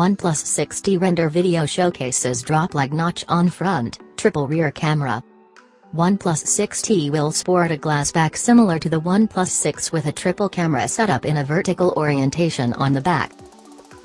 OnePlus 6T render video showcases drop lag notch on front, triple rear camera. OnePlus 6T will sport a glass back similar to the OnePlus 6 with a triple camera setup in a vertical orientation on the back.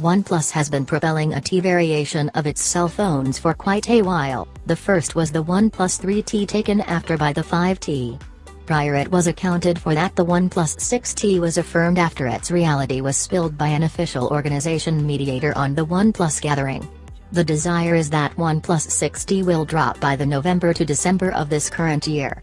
OnePlus has been propelling a T variation of its cell phones for quite a while, the first was the OnePlus 3T taken after by the 5T. Prior it was accounted for that the OnePlus 6T was affirmed after its reality was spilled by an official organization mediator on the OnePlus gathering. The desire is that OnePlus 6T will drop by the November to December of this current year.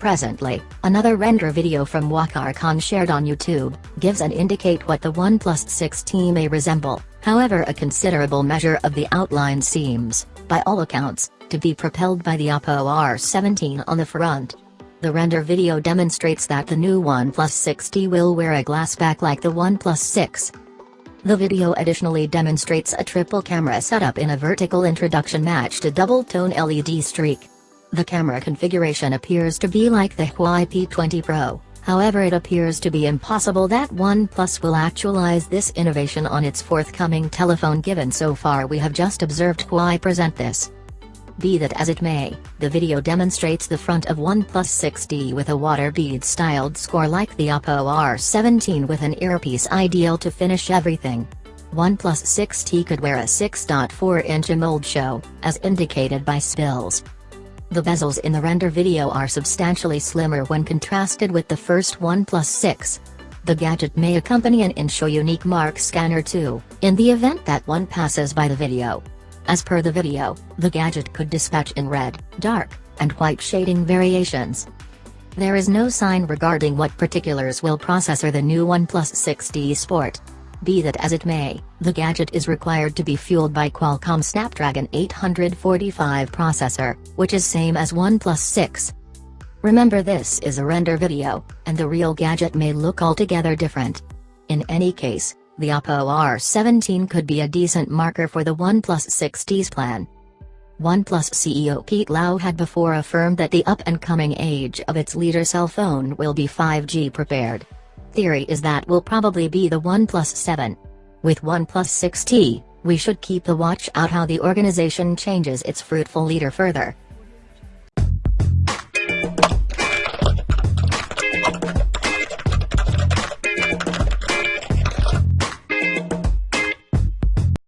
Presently, another render video from Waqar Khan shared on YouTube, gives an indicate what the OnePlus 6T may resemble, however a considerable measure of the outline seems, by all accounts, to be propelled by the Oppo R17 on the front. The render video demonstrates that the new OnePlus 6T will wear a glass back like the OnePlus 6. The video additionally demonstrates a triple camera setup in a vertical introduction matched a double-tone LED streak. The camera configuration appears to be like the Huawei P20 Pro, however it appears to be impossible that OnePlus will actualize this innovation on its forthcoming telephone given so far we have just observed Huawei present this. Be that as it may, the video demonstrates the front of OnePlus 6T with a water bead styled score like the Oppo R17 with an earpiece ideal to finish everything. OnePlus 6T could wear a 6.4-inch AMOLED show, as indicated by spills. The bezels in the render video are substantially slimmer when contrasted with the first OnePlus 6. The gadget may accompany an in-show unique mark scanner too, in the event that one passes by the video. As per the video, the gadget could dispatch in red, dark, and white shading variations. There is no sign regarding what particulars will processor the new OnePlus 6T Sport. Be that as it may, the gadget is required to be fueled by Qualcomm Snapdragon 845 processor, which is same as OnePlus 6. Remember this is a render video, and the real gadget may look altogether different. In any case, the Oppo R17 could be a decent marker for the OnePlus 6T's plan. OnePlus CEO Pete Lau had before affirmed that the up-and-coming age of its leader cell phone will be 5G prepared. Theory is that will probably be the OnePlus 7. With OnePlus 6T, we should keep a watch out how the organization changes its fruitful leader further.